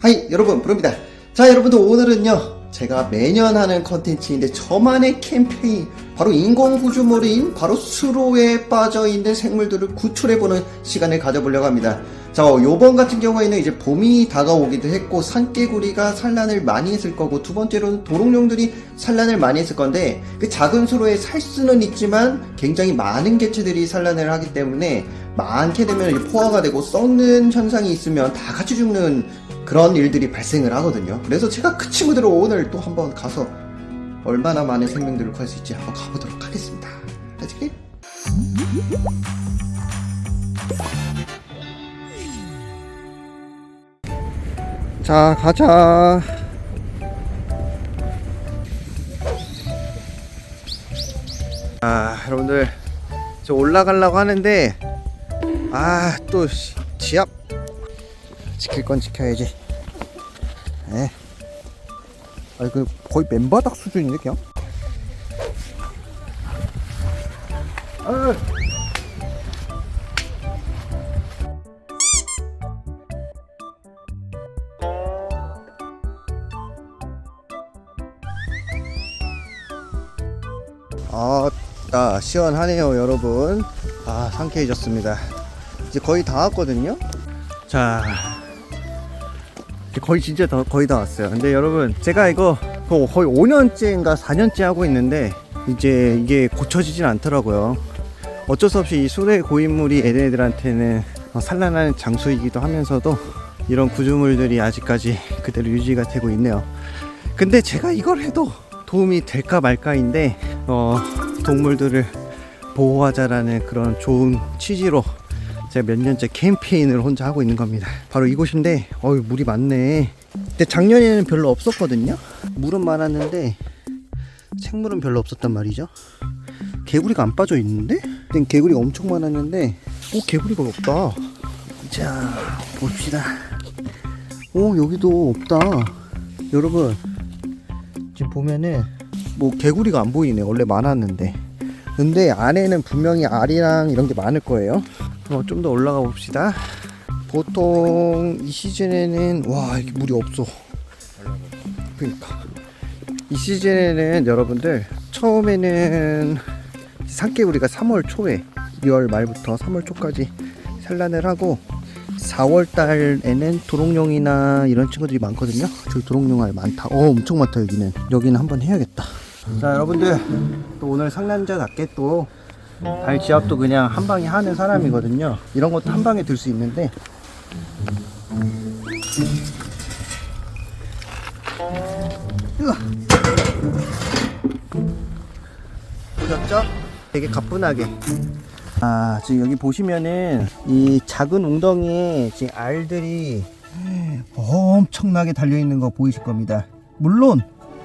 하이 여러분 부릅니다. 자 여러분들 오늘은요 제가 매년 하는 컨텐츠인데 저만의 캠페인 바로 인공구조물인 바로 수로에 빠져있는 생물들을 구출해보는 시간을 가져보려고 합니다. 자 요번 같은 경우에는 이제 봄이 다가오기도 했고 산개구리가 산란을 많이 했을 거고 두 번째로는 도롱뇽들이 산란을 많이 했을 건데 그 작은 수로에 살 수는 있지만 굉장히 많은 개체들이 산란을 하기 때문에 많게 되면 포화가 되고 썩는 현상이 있으면 다 같이 죽는 그런 일들이 발생을 하거든요. 그래서 제가 그 친구들을 오늘 또 한번 가서 얼마나 많은 생명들을 구할 수 있지 한번 가보도록 하겠습니다. 아직? 자, 가자. 아, 여러분들 저 올라가려고 하는데 아, 또 시- 지압 지킬 건 지켜야지. 예. 아, 그 거의 맨바닥 수준인데 그냥. 아. 아따 시원하네요 여러분 아 상쾌해졌습니다 이제 거의 다 왔거든요 자 거의 진짜 더, 거의 다 왔어요. 근데 여러분 제가 이거 거- 거의 5년째인가 4년째 하고 있는데 이제 이게 고쳐지진 않더라고요. 어쩔 수 없이 이 수레 고인물이 얘네들한테는 어, 산란하는 장소이기도 하면서도 이런 구조물들이 아직까지 그대로 유지가 되고 있네요. 근데 제가 이걸 해도 도움이 될까 말까인데 어, 동물들을 보호하자라는 그런 좋은 취지로 제가 몇 년째 캠페인을 혼자 하고 있는 겁니다. 바로 이곳인데, 어유 물이 많네. 근데 작년에는 별로 없었거든요. 물은 많았는데 생물은 별로 없었단 말이죠. 개구리가 안 빠져 있는데? 개구리가 엄청 많았는데, 오 개구리가 없다. 자 봅시다. 오 여기도 없다. 여러분 지금 보면은 뭐 개구리가 안 보이네 원래 많았는데 근데 안에는 분명히 알이랑 이런 게 많을 거예요 어, 좀 더 올라가 봅시다 보통 이 시즌에는 와 이게 물이 없어 그러니까 이 시즌에는 여러분들 처음에는 산개구리가 3월 초에 2월 말부터 3월 초까지 산란을 하고 4월 달에는 도롱뇽이나 이런 친구들이 많거든요. 저기 도롱뇽 알 많다. 어, 엄청 많다 여기는. 여기는 한번 해야겠다. 자, 여러분들 또 오늘 상남자답게 또 발 지압도 그냥 한 방에 하는 사람이거든요. 이런 것도 한 방에 들 수 있는데. 보셨죠? 되게 가뿐하게. 아, 지금 여기 보시면은 이 작은 웅덩이에 지금 알들이 엄청나게 달려 있는 거 보이실 겁니다. 물론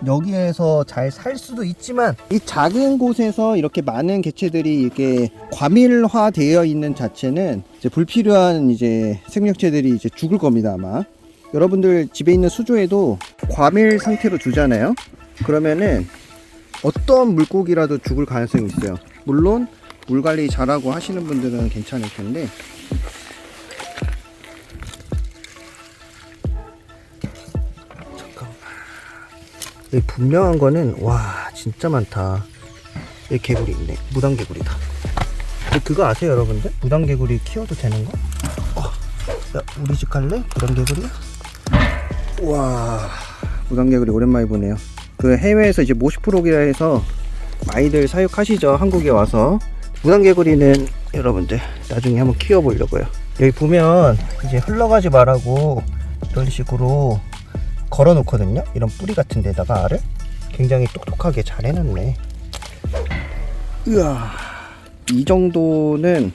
여기에서 잘 살 수도 있지만 이 작은 곳에서 이렇게 많은 개체들이 이렇게 과밀화 되어 있는 자체는 이제 불필요한 이제 생명체들이 이제 죽을 겁니다 아마. 여러분들 집에 있는 수조에도 과밀 상태로 두잖아요. 그러면은 어떤 물고기라도 죽을 가능성이 있어요. 물론 물 관리 잘하고 하시는 분들은 괜찮을 텐데 분명한 거는 와 진짜 많다 여기 개구리 있네 무당 개구리다 근데 그거 아세요 여러분들? 무당 개구리 키워도 되는 거? 어, 야, 우리 집 갈래? 무당 개구리야? 와 무당 개구리 오랜만에 보네요 그 해외에서 이제 모시프로기라 해서 많이들 사육하시죠 한국에 와서 무당개구리는 여러분들 나중에 한번 키워보려고요 여기 보면 이제 흘러가지 말라고 이런 식으로 걸어 놓거든요. 이런 뿌리 같은 데다가 알을 굉장히 똑똑하게 잘 해놨네. 으아 이 정도는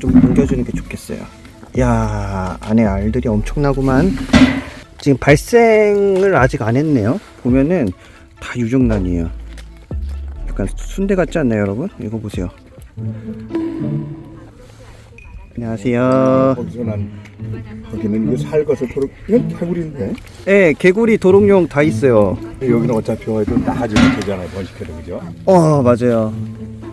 좀 옮겨주는 게 좋겠어요. 야 안에 알들이 엄청나구만. 지금 발생을 아직 안 했네요. 보면은 다 유정란이에요. 약간 순대 같지 않나요 여러분? 이거 보세요 안녕하세요 거기서 난 거기는 이거 살것서 도로 이건 개구리인데 네 개구리 도롱뇽 다 있어요 여기는 어차피 와도 나가지 못하잖아요 번식해도 그죠? 어 맞아요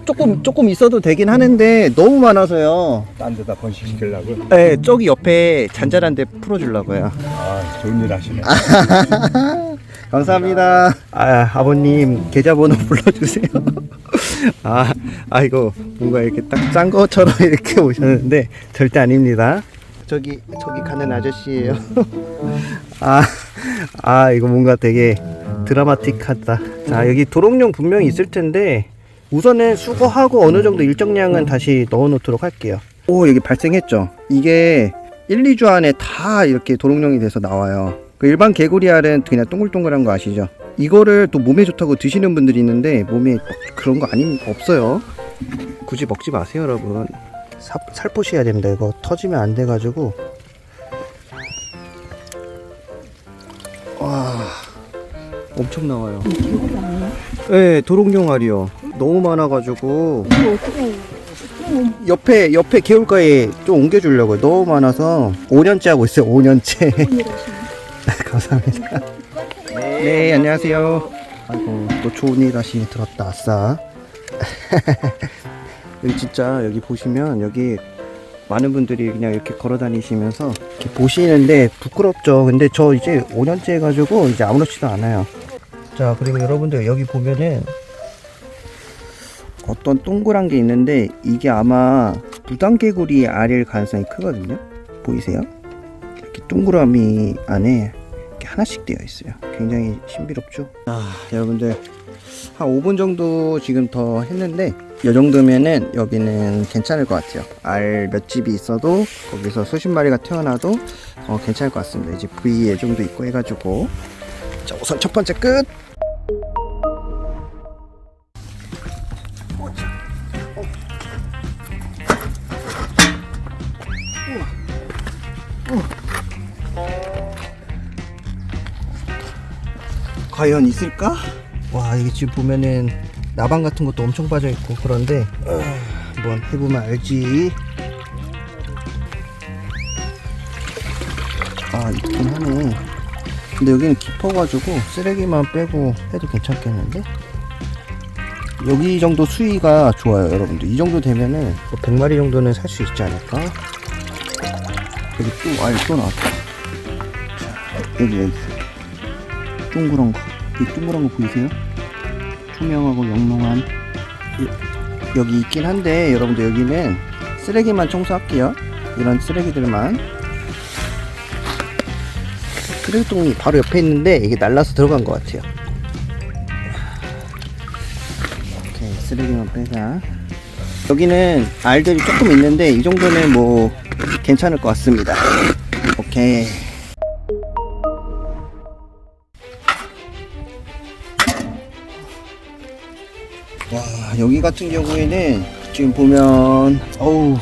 조금 조금 있어도 되긴 하는데 너무 많아서요. 딴 데다 번식시키려고. 네, 저기 옆에 잔잔한 데 풀어주려고요. 아, 좋은 일 하시네. 감사합니다. 아, 아버님 계좌번호 불러주세요. 아, 아 이거 뭔가 이렇게 딱 짠 것처럼 이렇게 오셨는데 절대 아닙니다. 저기 저기 가는 아저씨예요. 아, 아 이거 뭔가 되게 드라마틱하다. 자 여기 도롱뇽 분명히 있을 텐데 우선은 수거하고 어느 정도 일정량은 다시 넣어놓도록 할게요. 오 여기 발생했죠. 이게 1, 2주 안에 다 이렇게 도롱뇽이 돼서 나와요. 그 일반 개구리 알은 그냥 동글동글한 거 아시죠? 이거를 또 몸에 좋다고 드시는 분들이 있는데 몸에 그런 거 아님 없어요. 굳이 먹지 마세요, 여러분. 사, 살포시 해야 됩니다. 이거 터지면 안 돼 가지고. 와, 엄청 나와요. 네, 도롱뇽 알이요. 너무 많아 가지고. 옆에 옆에 개울가에 좀 옮겨 주려고요. 너무 많아서 5년째 하고 있어요. 5년째. 감사합니다. 네, 안녕하세요. 아이고 또 좋은 일 하시니 들었다. 아싸. 여기 진짜 여기 보시면 여기 많은 분들이 그냥 이렇게 걸어 다니시면서 이렇게 보시는데 부끄럽죠. 근데 저 이제 5년째 해가지고 이제 아무렇지도 않아요. 자 그리고 여러분들 여기 보면은 어떤 동그란 게 있는데 이게 아마 무당개구리 알일 가능성이 크거든요. 보이세요? 이렇게 동그라미 안에 이렇게 하나씩 되어 있어요. 굉장히 신비롭죠? 아, 여러분들 한 5분 정도 지금 더 했는데 이 정도면은 여기는 괜찮을 것 같아요. 알 몇 집이 있어도 거기서 수십 마리가 태어나도 어, 괜찮을 것 같습니다. 이제 V 예정도 있고 해가지고 자 우선 첫 번째 끝. 과연 있을까? 와 이게 지금 보면은 나방 같은 것도 엄청 빠져 있고 그런데 어, 한번 해보면 알지. 아 있긴 하네. 근데 여기는 깊어가지고 쓰레기만 빼고 해도 괜찮겠는데? 여기 정도 수위가 좋아요 여러분들 이 정도 되면은 뭐 100마리 정도는 살 수 있지 않을까? 여기 또알또 나왔다 자 여기 여기 동그란 거. 이 동그란 거 보이세요? 투명하고 영롱한 이- 여기 있긴 한데 여러분들 여기는 쓰레기만 청소할게요. 이런 쓰레기들만 쓰레기통이 바로 옆에 있는데 이게 날라서 들어간 것 같아요. 오케이 쓰레기만 빼자. 여기는 알들이 조금 있는데 이 정도는 뭐 괜찮을 것 같습니다. 오케이. 와 여기 같은 경우에는 지금 보면 어우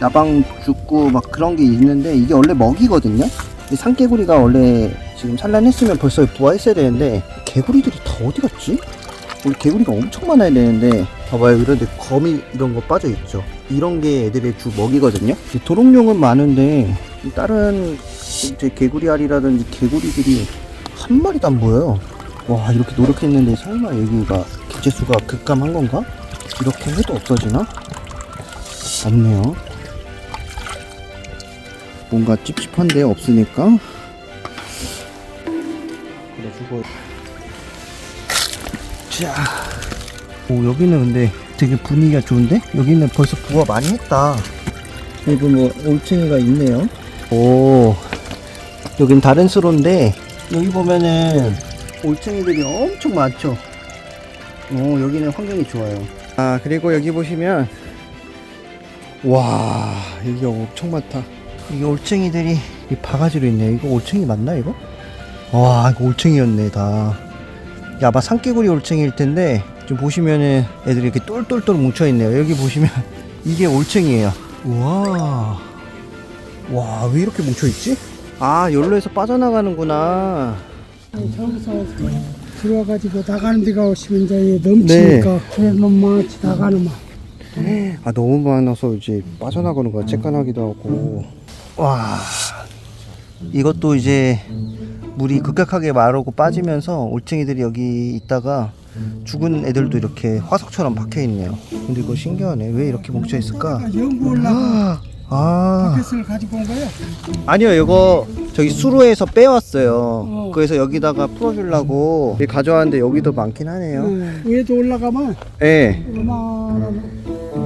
나방 죽고 막 그런 게 있는데 이게 원래 먹이거든요? 이 산개구리가 원래 지금 산란했으면 벌써 부화했어야 되는데 개구리들이 다 어디 갔지? 우리 개구리가 엄청 많아야 되는데. 봐봐요. 이런데 거미 이런 거 빠져 있죠. 이런 게 애들의 주 먹이거든요. 이 도롱뇽은 많은데 이 다른 이제 개구리 알이라든지 개구리들이 한 마리도 안 보여요. 와 이렇게 노력했는데 설마 여기가 개체수가 급감한 건가? 이렇게 해도 없어지나? 없네요. 뭔가 찝찝한데 없으니까. 그래가지고 자, 오 여기는 근데 되게 분위기가 좋은데? 여기는 벌써 부화 많이 했다. 여기 뭐 올챙이가 있네요. 오. 여긴 다른 수로인데 여기 보면은 올챙이들이 엄청 많죠 오 여기는 환경이 좋아요. 아 그리고 여기 보시면 와 여기가 엄청 많다. 이게 올챙이들이 이 바가지로 있네. 이거 올챙이 맞나 이거? 와 이거 올챙이였네 다. 이게 아마 산개구리 올챙이일 텐데 지금 보시면은 애들이 이렇게 똘똘똘 뭉쳐 있네요. 여기 보시면 이게 올챙이에요. 우와. 와 왜 이렇게 뭉쳐 있지? 아 열로에서 빠져나가는구나. 저기서 들어와가지고 나가는 데가 오시면 이제 넘치니까 그래 너무 많지 나가는 막아 너무 많아서 이제 빠져나가는 거야. 쬐깐하기도 하고. 와. 이것도 이제 물이 급격하게 마르고 빠지면서 올챙이들이 여기 있다가 죽은 애들도 이렇게 화석처럼 박혀 있네요. 근데 이거 신기하네. 왜 이렇게 뭉쳐 있을까? 연구 올라고 아, 아. 바켓을 가지고 온 거야. 아니요, 이거 저기 수로에서 빼왔어요. 어. 그래서 여기다가 풀어주려고 가져왔는데 여기도 많긴 하네요. 응. 위에도 올라가면 네. 요만한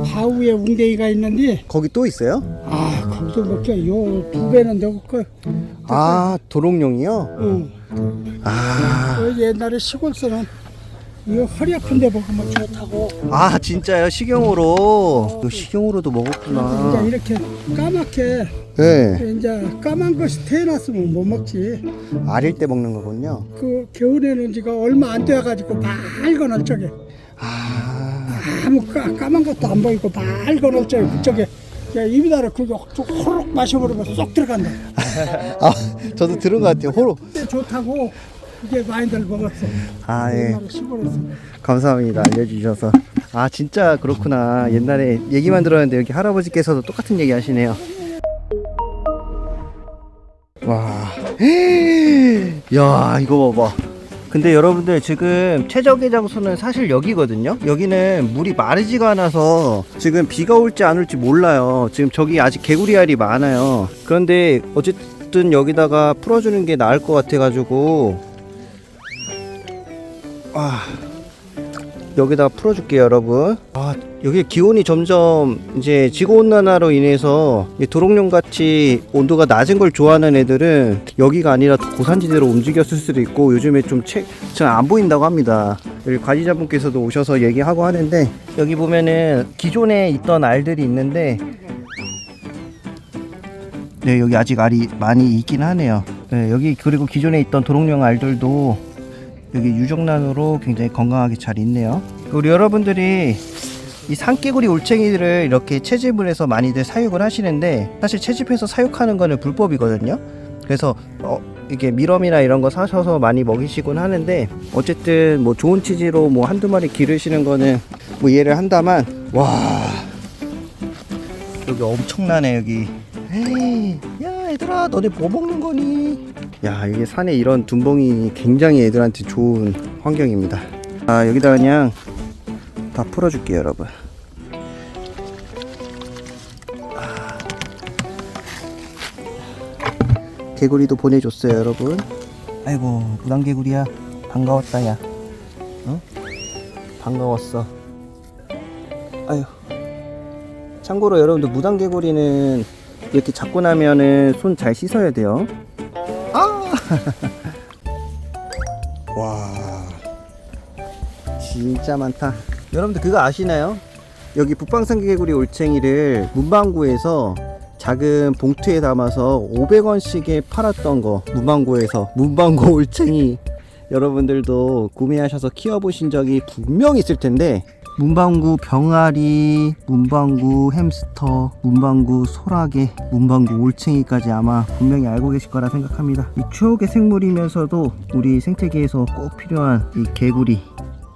바위에 웅덩이가 있는데 거기 또 있어요? 아 거기서 먹혀 요두 배는 더 그. 아, 도롱뇽이요? 응. 아, 그 옛날에 시골서는 이거 허리 아픈데 먹으면 좋다고. 아 진짜요? 식용으로. 이거 식용으로도 먹었구나. 이제 이렇게 까맣게 네. 이제 까만 것이 태어났으면 못 먹지. 아릴 때 먹는 거군요. 그 겨울에는 지가 얼마 안 돼가지고 밝은 얼적에 아, 아무 까, 까만 것도 안 보이고 밝은 얼적에 그쪽에 입에다가 그게 호록 마셔버리면 쏙 들어간다. 아 저도 들은 것 같아요. 그때 좋다고 그게 많이들 먹었어. 아, 예. 시골에서. 감사합니다. 알려주셔서. 아, 진짜 그렇구나. 옛날에 얘기만 들었는데 여기 할아버지께서도 똑같은 얘기 하시네요. 와. 야, 이거 봐봐. 근데 여러분들 지금 최적의 장소는 사실 여기거든요. 여기는 물이 마르지가 않아서 지금 비가 올지 안 올지 몰라요. 지금 저기 아직 개구리 알이 많아요. 그런데 어쨌든 여기다가 풀어주는 게 나을 것 같아 가지고 아 여기다가 풀어줄게요 여러분. 아 여기 기온이 점점 이제 지구온난화로 인해서 이 도롱뇽 같이 온도가 낮은 걸 좋아하는 애들은 여기가 아니라 더 고산지대로 움직였을 수도 있고 요즘에 좀잘안 보인다고 합니다. 여기 관리자분께서도 오셔서 얘기하고 하는데 여기 보면은 기존에 있던 알들이 있는데 네 여기 아직 알이 많이 있긴 하네요. 네, 여기 그리고 기존에 있던 도롱뇽 알들도 여기 유정란으로 굉장히 건강하게 잘 있네요. 우리 여러분들이 이 산개구리 올챙이들을 이렇게 채집을 해서 많이들 사육을 하시는데 사실 채집해서 사육하는 거는 불법이거든요. 그래서 어, 이게 미럼이나 이런 거 사셔서 많이 먹이시곤 하는데 어쨌든 뭐 좋은 취지로 뭐 한두 마리 기르시는 거는 뭐 이해를 한다만 와 여기 엄청나네 여기 에이, 야 얘들아 너네 뭐 먹는 거니? 야 이게 산에 이런 둔봉이 굉장히 애들한테 좋은 환경입니다. 아 여기다 그냥 다 풀어줄게요 여러분. 아. 개구리도 보내줬어요 여러분. 아이고 무당개구리야. 반가웠다 야. 어? 반가웠어. 아유 참고로 여러분들 무당개구리는 이렇게 잡고 나면은 손 잘 씻어야 돼요. 아! 와, 진짜 많다. 여러분들 그거 아시나요? 여기 북방산개구리 올챙이를 문방구에서 작은 봉투에 담아서 500원씩에 팔았던 거 문방구에서 문방구 올챙이 여러분들도 구매하셔서 키워보신 적이 분명 있을 텐데 문방구 병아리, 문방구 햄스터, 문방구 소라게, 문방구 올챙이까지 아마 분명히 알고 계실 거라 생각합니다. 이 추억의 생물이면서도 우리 생태계에서 꼭 필요한 이 개구리,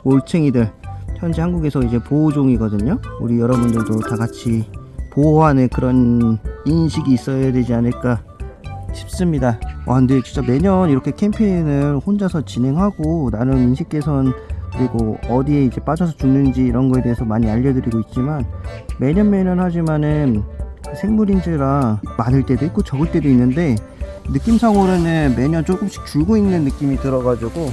올챙이들 현재 한국에서 이제 보호종이거든요. 우리 여러분들도 다 같이 보호하는 그런 인식이 있어야 되지 않을까 싶습니다. 와 근데 진짜 매년 이렇게 캠페인을 혼자서 진행하고 나름 인식 개선 그리고 어디에 이제 빠져서 죽는지 이런 거에 대해서 많이 알려드리고 있지만 매년 매년 하지만은 생물인지라 많을 때도 있고 적을 때도 있는데 느낌상으로는 매년 조금씩 줄고 있는 느낌이 들어가지고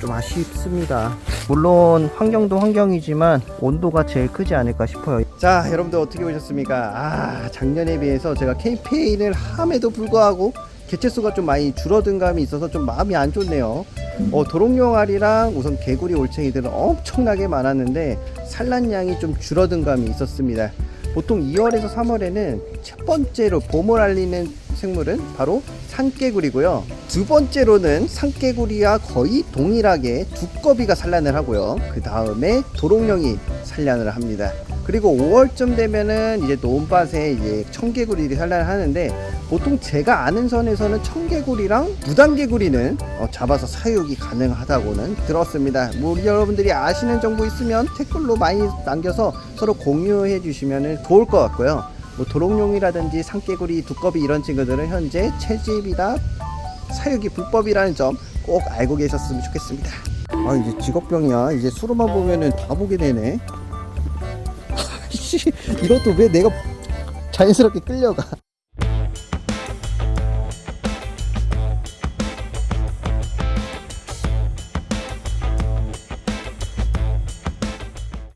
좀 아쉽습니다. 물론 환경도 환경이지만 온도가 제일 크지 않을까 싶어요. 자, 여러분들 어떻게 보셨습니까? 아, 작년에 비해서 제가 캠페인을 함에도 불구하고 개체수가 좀 많이 줄어든 감이 있어서 좀 마음이 안 좋네요. 어, 도롱뇽알이랑 우선 개구리 올챙이들은 엄청나게 많았는데 산란량이 좀 줄어든 감이 있었습니다. 보통 2월에서 3월에는 첫 번째로 봄을 알리는 생물은 바로 산개구리고요. 두 번째로는 산개구리와 거의 동일하게 두꺼비가 산란을 하고요. 그 다음에 도롱뇽이 산란을 합니다. 그리고 5월쯤 되면은 이제 논밭에 이제 청개구리들이 산란을 하는데 보통 제가 아는 선에서는 청개구리랑 무당개구리는 어, 잡아서 사육이 가능하다고는 들었습니다. 뭐 여러분들이 아시는 정보 있으면 댓글로 많이 남겨서 서로 공유해 주시면 좋을 것 같고요. 뭐 도롱뇽이라든지 산개구리, 두꺼비 이런 친구들은 현재 채집이나 사육이 불법이라는 점 꼭 알고 계셨으면 좋겠습니다. 아 이제 직업병이야 이제 수로만 보면은 다 보게 되네 씨 이것도 왜 내가 자연스럽게 끌려가